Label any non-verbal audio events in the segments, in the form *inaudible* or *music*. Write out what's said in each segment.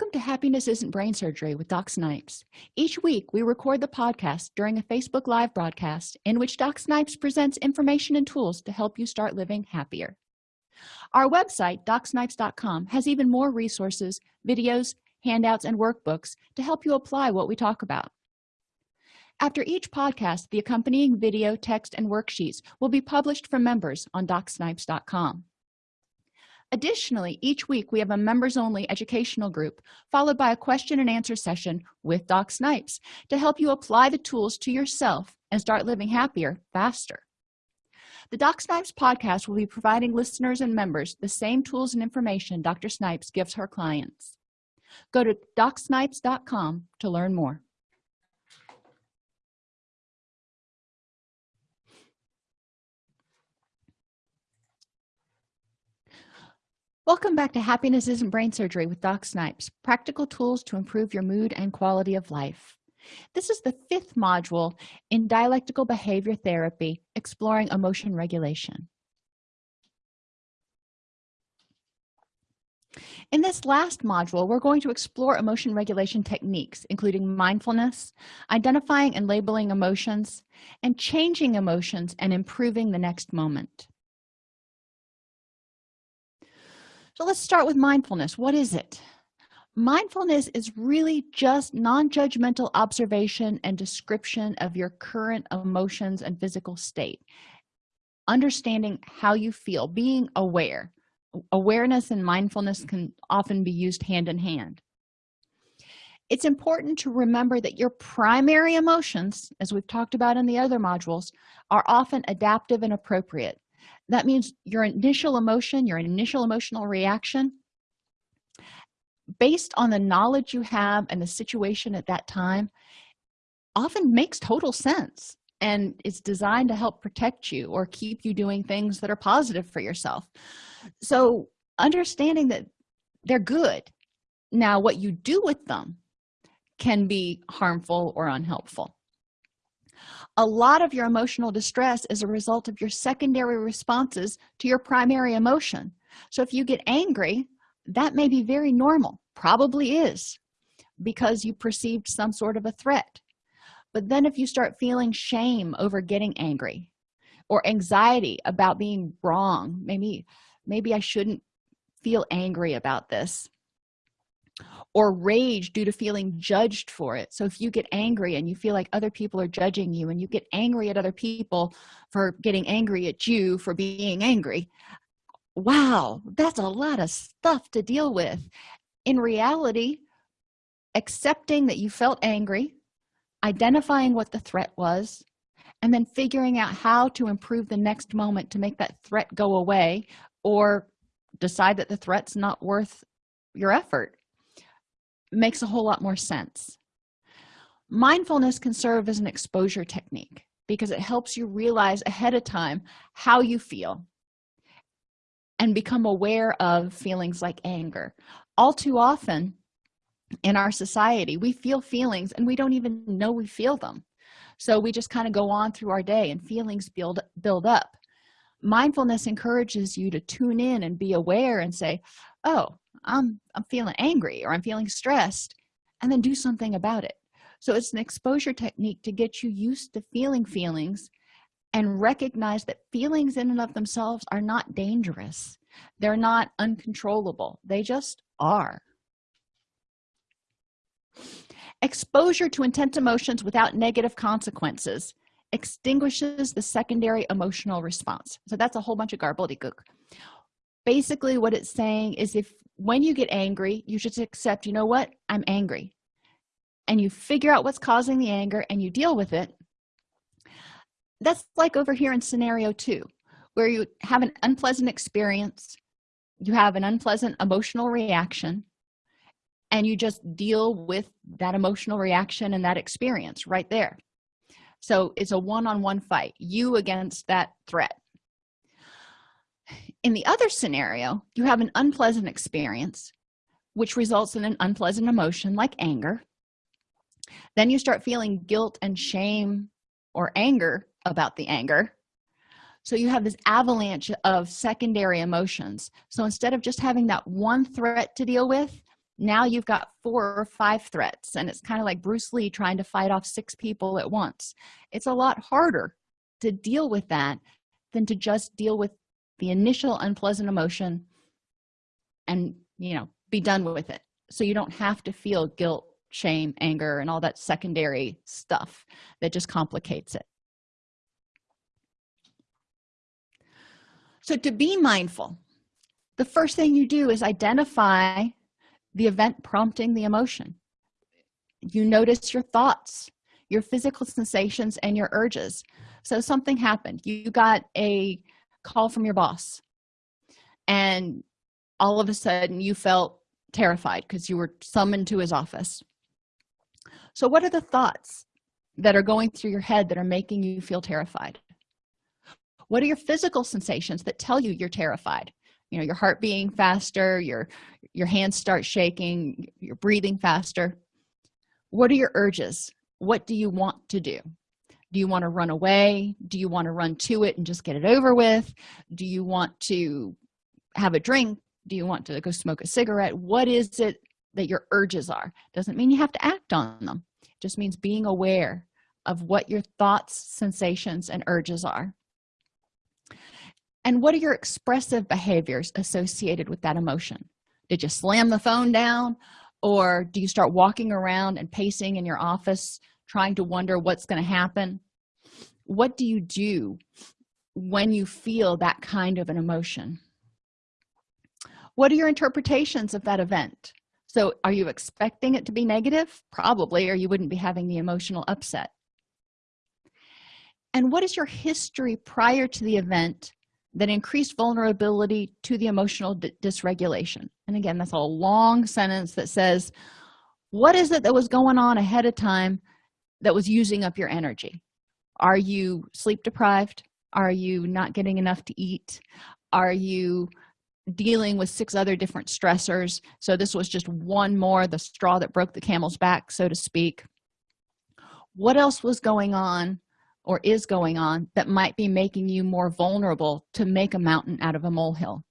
welcome to happiness isn't brain surgery with doc snipes. Each week we record the podcast during a facebook live broadcast in which doc snipes presents information and tools to help you start living happier. Our website docsnipes.com has even more resources videos handouts and workbooks to help you apply what we talk about. After each podcast the accompanying video text and worksheets will be published for members on docsnipes.com additionally each week we have a members only educational group followed by a question and answer session with doc snipes to help you apply the tools to yourself and start living happier faster. The doc snipes podcast will be providing listeners and members the same tools and information dr snipes gives her clients. Go to docsnipes.com to learn more welcome back to happiness isn't brain surgery with doc snipes practical tools to improve your mood and quality of life. This is the fifth module in dialectical behavior therapy exploring emotion regulation. In this last module we're going to explore emotion regulation techniques including mindfulness identifying and labeling emotions and changing emotions and improving the next moment so let's start with mindfulness. What is it? Mindfulness is really just non-judgmental observation and description of your current emotions and physical state. Understanding how you feel being aware. Awareness and mindfulness can often be used hand in hand. It's important to remember that your primary emotions as we've talked about in the other modules are often adaptive and appropriate that means your initial emotion your initial emotional reaction based on the knowledge you have and the situation at that time often makes total sense and it's designed to help protect you or keep you doing things that are positive for yourself. So understanding that they're good. Now what you do with them can be harmful or unhelpful a lot of your emotional distress is a result of your secondary responses to your primary emotion. So if you get angry that may be very normal probably is because you perceived some sort of a threat. But then if you start feeling shame over getting angry or anxiety about being wrong maybe maybe i shouldn't feel angry about this or rage due to feeling judged for it. So if you get angry and you feel like other people are judging you and you get angry at other people for getting angry at you for being angry wow that's a lot of stuff to deal with. In reality accepting that you felt angry identifying what the threat was and then figuring out how to improve the next moment to make that threat go away or decide that the threat's not worth your effort makes a whole lot more sense. Mindfulness can serve as an exposure technique because it helps you realize ahead of time how you feel and become aware of feelings like anger. All too often in our society we feel feelings and we don't even know we feel them. So we just kind of go on through our day and feelings build build up mindfulness encourages you to tune in and be aware and say oh i'm i'm feeling angry or i'm feeling stressed and then do something about it. So it's an exposure technique to get you used to feeling feelings and recognize that feelings in and of themselves are not dangerous. They're not uncontrollable. They just are. Exposure to intense emotions without negative consequences extinguishes the secondary emotional response. So that's a whole bunch of gobbledygook. Basically what it's saying is if when you get angry you just accept you know what? I'm angry. And you figure out what's causing the anger and you deal with it. That's like over here in scenario two where you have an unpleasant experience you have an unpleasant emotional reaction and you just deal with that emotional reaction and that experience right there so it's a one-on-one -on -one fight you against that threat. In the other scenario you have an unpleasant experience which results in an unpleasant emotion like anger. Then you start feeling guilt and shame or anger about the anger. So you have this avalanche of secondary emotions. So instead of just having that one threat to deal with now you've got four or five threats and it's kind of like bruce lee trying to fight off six people at once. It's a lot harder to deal with that than to just deal with the initial unpleasant emotion and you know be done with it. So you don't have to feel guilt shame anger and all that secondary stuff that just complicates it. So to be mindful the first thing you do is identify the event prompting the emotion. You notice your thoughts your physical sensations and your urges. So something happened. You got a call from your boss and all of a sudden you felt terrified because you were summoned to his office. So what are the thoughts that are going through your head that are making you feel terrified? What are your physical sensations that tell you you're terrified you know your heart beating faster your your hands start shaking you're breathing faster. What are your urges? What do you want to do? Do you want to run away? Do you want to run to it and just get it over with? Do you want to have a drink? Do you want to go smoke a cigarette? What is it that your urges are? Doesn't mean you have to act on them. It just means being aware of what your thoughts sensations and urges are and what are your expressive behaviors associated with that emotion? Did you slam the phone down or do you start walking around and pacing in your office trying to wonder what's going to happen? What do you do when you feel that kind of an emotion? What are your interpretations of that event? So are you expecting it to be negative? Probably or you wouldn't be having the emotional upset. And what is your history prior to the event that increased vulnerability to the emotional dysregulation. And again that's a long sentence that says what is it that was going on ahead of time that was using up your energy? Are you sleep deprived? Are you not getting enough to eat? Are you dealing with six other different stressors? So this was just one more the straw that broke the camel's back so to speak. What else was going on or is going on that might be making you more vulnerable to make a mountain out of a molehill.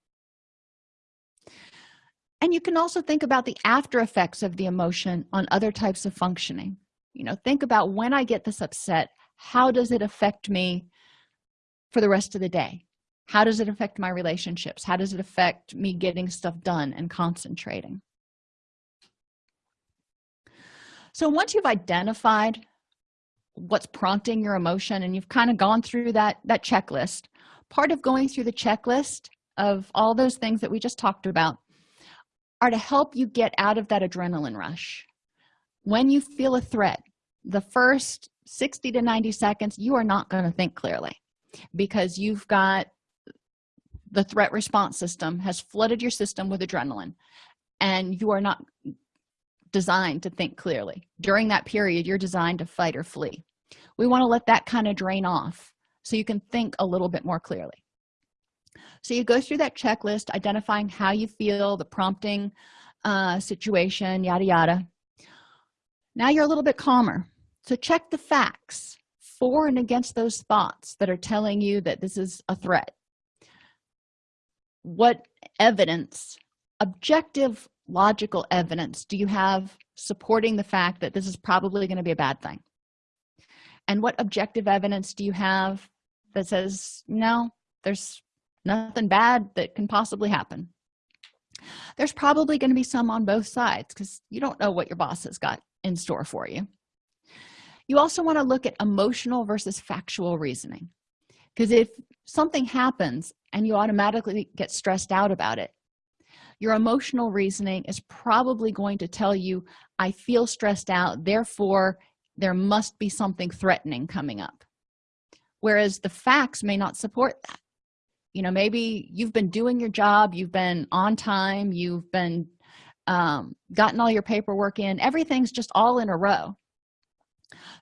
And you can also think about the after effects of the emotion on other types of functioning. You know think about when i get this upset how does it affect me for the rest of the day? How does it affect my relationships? How does it affect me getting stuff done and concentrating? So once you've identified what's prompting your emotion and you've kind of gone through that that checklist. Part of going through the checklist of all those things that we just talked about are to help you get out of that adrenaline rush. When you feel a threat the first 60 to 90 seconds you are not going to think clearly because you've got the threat response system has flooded your system with adrenaline and you are not designed to think clearly. During that period you're designed to fight or flee we want to let that kind of drain off so you can think a little bit more clearly. So you go through that checklist identifying how you feel the prompting uh, situation yada yada. Now you're a little bit calmer. So check the facts for and against those thoughts that are telling you that this is a threat. What evidence objective logical evidence do you have supporting the fact that this is probably going to be a bad thing and what objective evidence do you have that says no there's nothing bad that can possibly happen? There's probably going to be some on both sides because you don't know what your boss has got in store for you. You also want to look at emotional versus factual reasoning. Because if something happens and you automatically get stressed out about it your emotional reasoning is probably going to tell you i feel stressed out therefore there must be something threatening coming up. Whereas the facts may not support that. You know maybe you've been doing your job you've been on time you've been um, gotten all your paperwork in everything's just all in a row.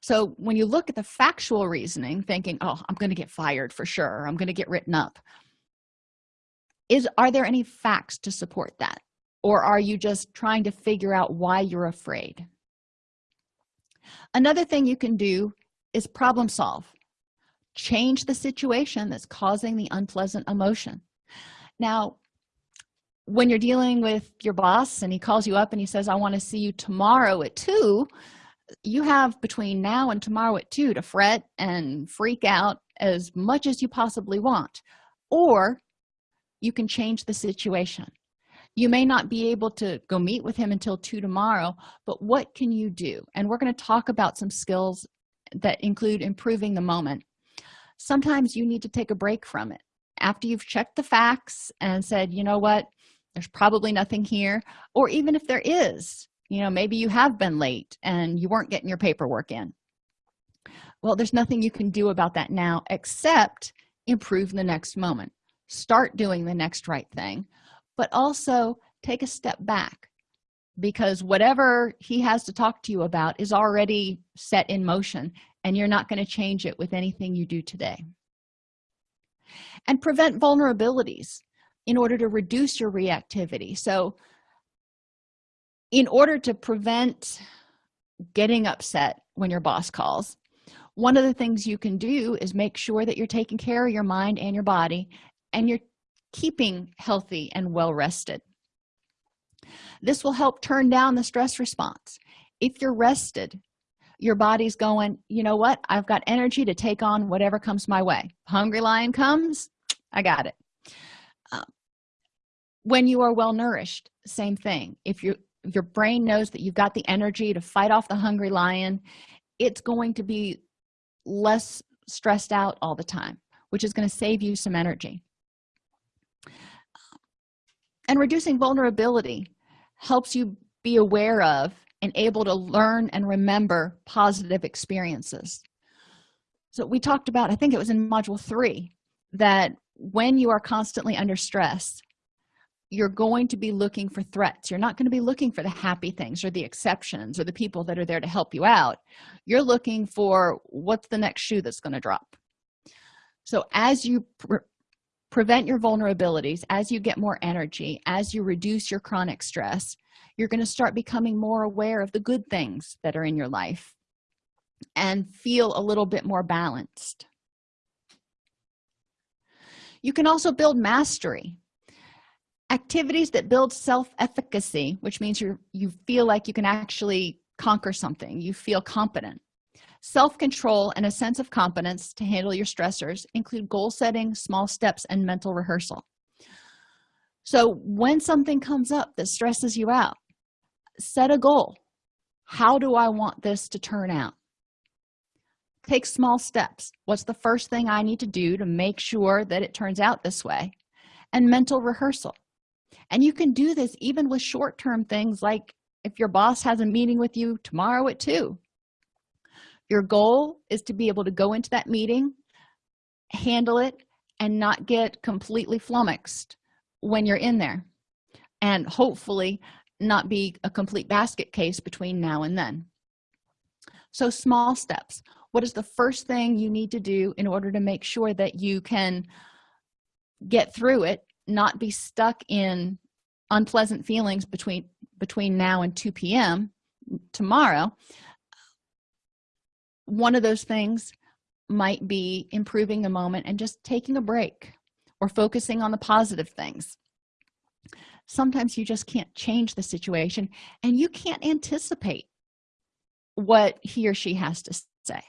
So when you look at the factual reasoning thinking oh i'm going to get fired for sure i'm going to get written up is are there any facts to support that? Or are you just trying to figure out why you're afraid another thing you can do is problem solve. Change the situation that's causing the unpleasant emotion. Now when you're dealing with your boss and he calls you up and he says i want to see you tomorrow at two you have between now and tomorrow at two to fret and freak out as much as you possibly want. Or you can change the situation you may not be able to go meet with him until two tomorrow but what can you do? And we're going to talk about some skills that include improving the moment. Sometimes you need to take a break from it. After you've checked the facts and said you know what? There's probably nothing here or even if there is you know maybe you have been late and you weren't getting your paperwork in. Well there's nothing you can do about that now except improve the next moment. Start doing the next right thing but also take a step back because whatever he has to talk to you about is already set in motion and you're not going to change it with anything you do today. And prevent vulnerabilities in order to reduce your reactivity. So in order to prevent getting upset when your boss calls one of the things you can do is make sure that you're taking care of your mind and your body and you're keeping healthy and well rested. This will help turn down the stress response. If you're rested your body's going you know what? I've got energy to take on whatever comes my way. Hungry lion comes i got it. Um, when you are well nourished same thing. If you your brain knows that you've got the energy to fight off the hungry lion it's going to be less stressed out all the time which is going to save you some energy and reducing vulnerability helps you be aware of and able to learn and remember positive experiences. So we talked about i think it was in module three that when you are constantly under stress you're going to be looking for threats. You're not going to be looking for the happy things or the exceptions or the people that are there to help you out. You're looking for what's the next shoe that's going to drop. So as you prevent your vulnerabilities. As you get more energy as you reduce your chronic stress you're going to start becoming more aware of the good things that are in your life and feel a little bit more balanced. You can also build mastery. Activities that build self-efficacy which means you you feel like you can actually conquer something you feel competent self-control and a sense of competence to handle your stressors include goal setting small steps and mental rehearsal. So when something comes up that stresses you out set a goal. How do i want this to turn out? Take small steps. What's the first thing i need to do to make sure that it turns out this way? And mental rehearsal. And you can do this even with short-term things like if your boss has a meeting with you tomorrow at 2 your goal is to be able to go into that meeting handle it and not get completely flummoxed when you're in there. And hopefully not be a complete basket case between now and then. So small steps. What is the first thing you need to do in order to make sure that you can get through it not be stuck in unpleasant feelings between between now and 2 p.m tomorrow one of those things might be improving the moment and just taking a break or focusing on the positive things. Sometimes you just can't change the situation and you can't anticipate what he or she has to say.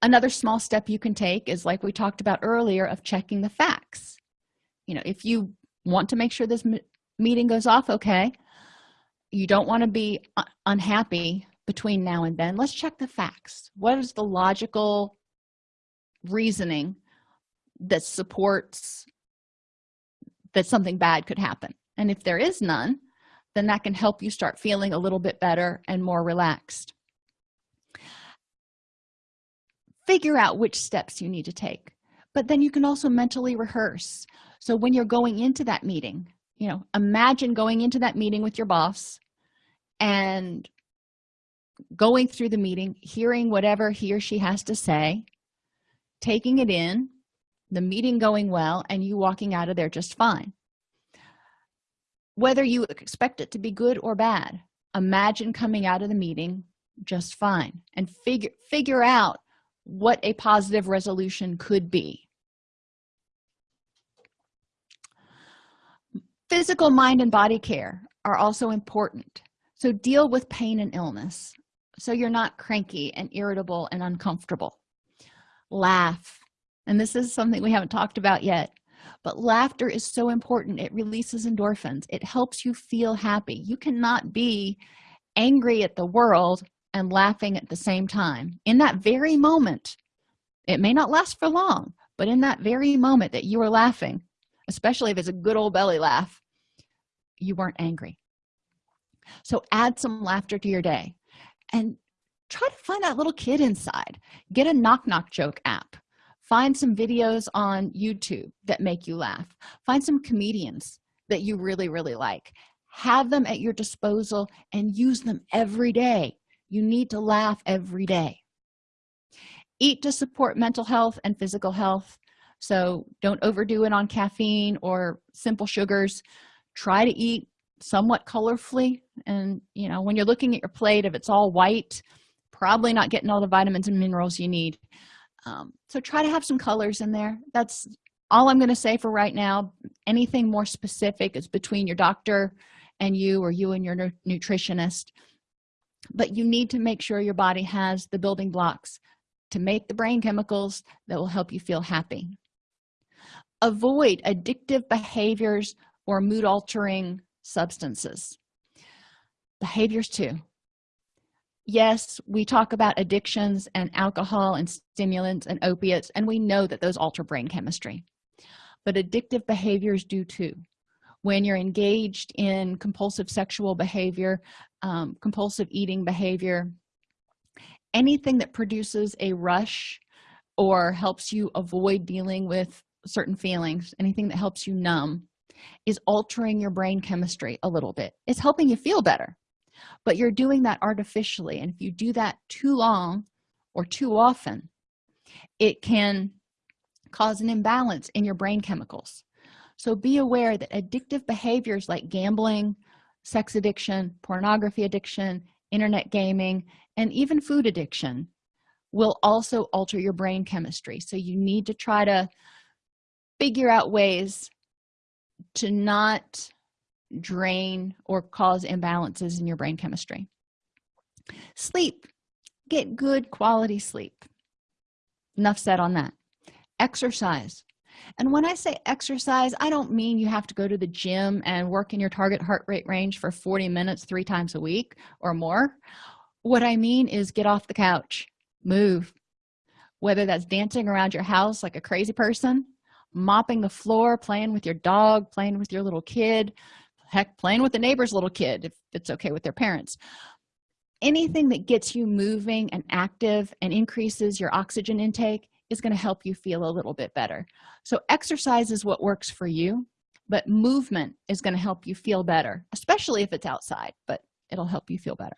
Another small step you can take is like we talked about earlier of checking the facts. You know if you want to make sure this meeting goes off okay you don't want to be unhappy between now and then. Let's check the facts. What is the logical reasoning that supports that something bad could happen? And if there is none then that can help you start feeling a little bit better and more relaxed. Figure out which steps you need to take but then you can also mentally rehearse. So when you're going into that meeting you know imagine going into that meeting with your boss and going through the meeting hearing whatever he or she has to say taking it in the meeting going well and you walking out of there just fine. Whether you expect it to be good or bad imagine coming out of the meeting just fine and figure figure out what a positive resolution could be. Physical mind and body care are also important. So deal with pain and illness so you're not cranky and irritable and uncomfortable. Laugh. And this is something we haven't talked about yet but laughter is so important. It releases endorphins. It helps you feel happy. You cannot be angry at the world and laughing at the same time. In that very moment it may not last for long but in that very moment that you are laughing especially if it's a good old belly laugh you weren't angry. So add some laughter to your day and try to find that little kid inside. Get a knock knock joke app. Find some videos on youtube that make you laugh. Find some comedians that you really really like. Have them at your disposal and use them every day. You need to laugh every day. Eat to support mental health and physical health. So don't overdo it on caffeine or simple sugars. Try to eat somewhat colorfully. And you know when you're looking at your plate if it's all white probably not getting all the vitamins and minerals you need. Um, so try to have some colors in there. That's all i'm going to say for right now. Anything more specific is between your doctor and you or you and your nutritionist. But you need to make sure your body has the building blocks to make the brain chemicals that will help you feel happy. Avoid addictive behaviors or mood altering substances. Behaviors too. Yes we talk about addictions and alcohol and stimulants and opiates and we know that those alter brain chemistry. But addictive behaviors do too. When you're engaged in compulsive sexual behavior um, compulsive eating behavior anything that produces a rush or helps you avoid dealing with certain feelings anything that helps you numb is altering your brain chemistry a little bit. It's helping you feel better. But you're doing that artificially and if you do that too long or too often it can cause an imbalance in your brain chemicals. So be aware that addictive behaviors like gambling sex addiction pornography addiction internet gaming and even food addiction will also alter your brain chemistry. So you need to try to figure out ways to not drain or cause imbalances in your brain chemistry. Sleep. Get good quality sleep. Enough said on that. Exercise. And when i say exercise i don't mean you have to go to the gym and work in your target heart rate range for 40 minutes three times a week or more. What i mean is get off the couch. Move. Whether that's dancing around your house like a crazy person mopping the floor playing with your dog playing with your little kid heck playing with the neighbor's little kid if it's okay with their parents. Anything that gets you moving and active and increases your oxygen intake is going to help you feel a little bit better. So exercise is what works for you but movement is going to help you feel better especially if it's outside but it'll help you feel better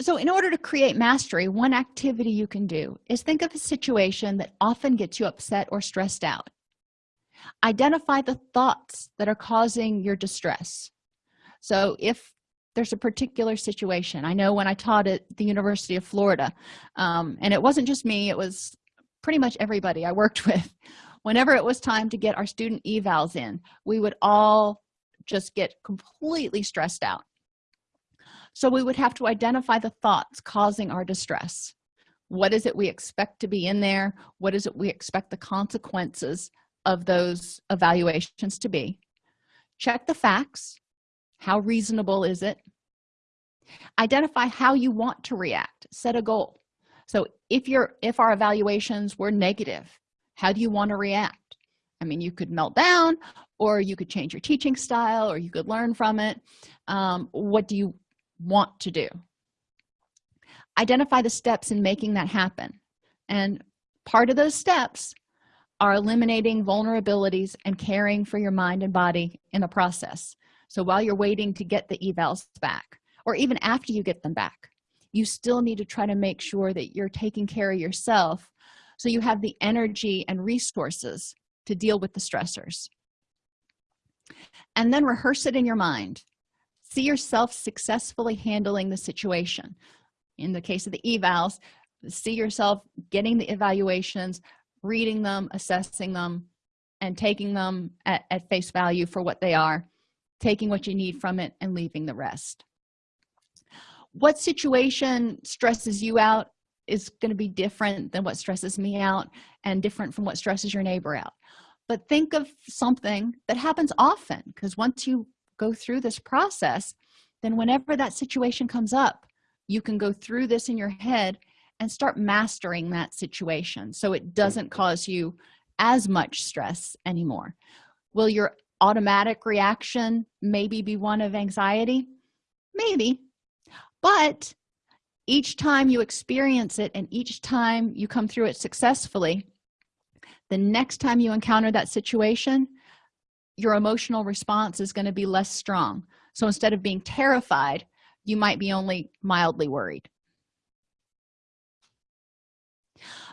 so in order to create mastery one activity you can do is think of a situation that often gets you upset or stressed out. Identify the thoughts that are causing your distress. So if there's a particular situation i know when i taught at the university of florida um, and it wasn't just me it was pretty much everybody i worked *laughs* with. Whenever it was time to get our student evals in we would all just get completely stressed out so we would have to identify the thoughts causing our distress. What is it we expect to be in there? What is it we expect the consequences of those evaluations to be? Check the facts. How reasonable is it? Identify how you want to react. Set a goal. So if you're if our evaluations were negative how do you want to react? I mean you could melt down or you could change your teaching style or you could learn from it. Um, what do you want to do. Identify the steps in making that happen. And part of those steps are eliminating vulnerabilities and caring for your mind and body in the process. So while you're waiting to get the evals back or even after you get them back you still need to try to make sure that you're taking care of yourself so you have the energy and resources to deal with the stressors. And then rehearse it in your mind see yourself successfully handling the situation. In the case of the evals see yourself getting the evaluations reading them assessing them and taking them at, at face value for what they are taking what you need from it and leaving the rest. What situation stresses you out is going to be different than what stresses me out and different from what stresses your neighbor out. But think of something that happens often because once you go through this process then whenever that situation comes up you can go through this in your head and start mastering that situation so it doesn't mm-hmm. cause you as much stress anymore. Will your automatic reaction maybe be one of anxiety? Maybe. But each time you experience it and each time you come through it successfully the next time you encounter that situation your emotional response is going to be less strong. So instead of being terrified you might be only mildly worried.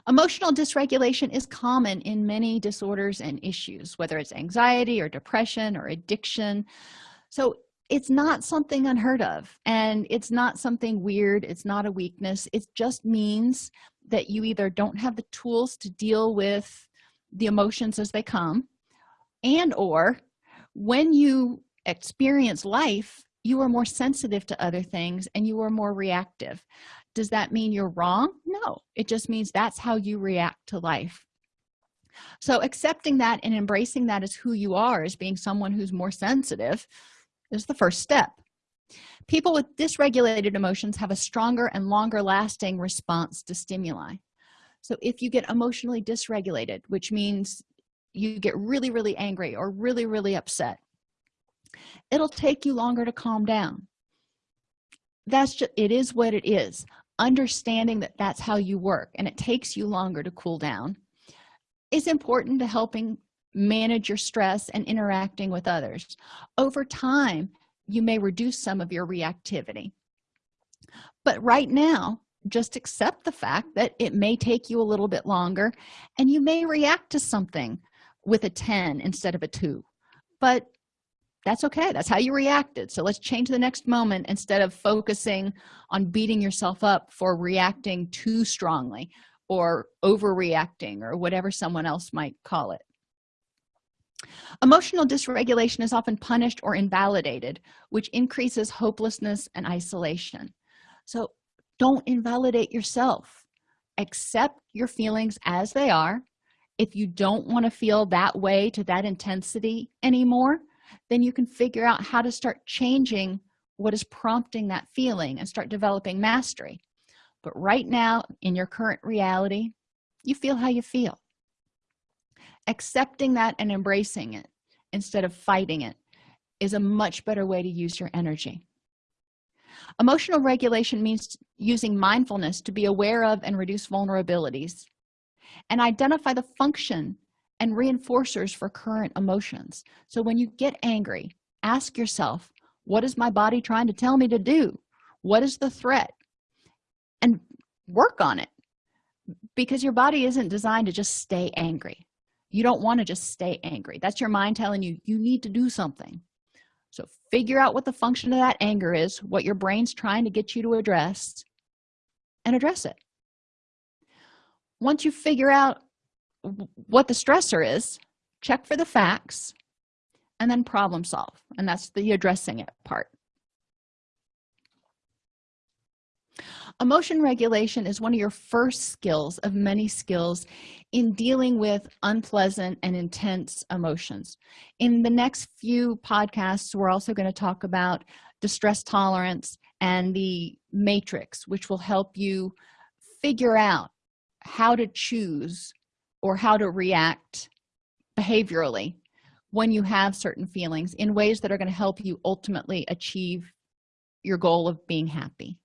Emotional dysregulation is common in many disorders and issues whether it's anxiety or depression or addiction. So it's not something unheard of and it's not something weird it's not a weakness. It just means that you either don't have the tools to deal with the emotions as they come and or when you experience life you are more sensitive to other things and you are more reactive. Does that mean you're wrong? No it just means that's how you react to life. So accepting that and embracing that as who you are as being someone who's more sensitive is the first step. People with dysregulated emotions have a stronger and longer lasting response to stimuli. So if you get emotionally dysregulated which means you get really really angry or really really upset it'll take you longer to calm down. That's just it is what it is. Understanding that that's how you work and it takes you longer to cool down is important to helping manage your stress and interacting with others. Over time you may reduce some of your reactivity. But right now just accept the fact that it may take you a little bit longer and you may react to something with a 10 instead of a 2 but that's okay. That's how you reacted. So let's change the next moment instead of focusing on beating yourself up for reacting too strongly or overreacting or whatever someone else might call it. Emotional dysregulation is often punished or invalidated which increases hopelessness and isolation. So don't invalidate yourself. Accept your feelings as they are if you don't want to feel that way to that intensity anymore then you can figure out how to start changing what is prompting that feeling and start developing mastery. But right now in your current reality you feel how you feel. Accepting that and embracing it instead of fighting it is a much better way to use your energy. Emotional regulation means using mindfulness to be aware of and reduce vulnerabilities and identify the function and reinforcers for current emotions. So when you get angry ask yourself what is my body trying to tell me to do? What is the threat? And work on it because your body isn't designed to just stay angry. You don't want to just stay angry. That's your mind telling you you need to do something. So figure out what the function of that anger is what your brain's trying to get you to address and address it once you figure out what the stressor is check for the facts and then problem solve. And that's the addressing it part. Emotion regulation is one of your first skills of many skills in dealing with unpleasant and intense emotions. In the next few podcasts we're also going to talk about distress tolerance and the matrix which will help you figure out how to choose or how to react behaviorally when you have certain feelings in ways that are going to help you ultimately achieve your goal of being happy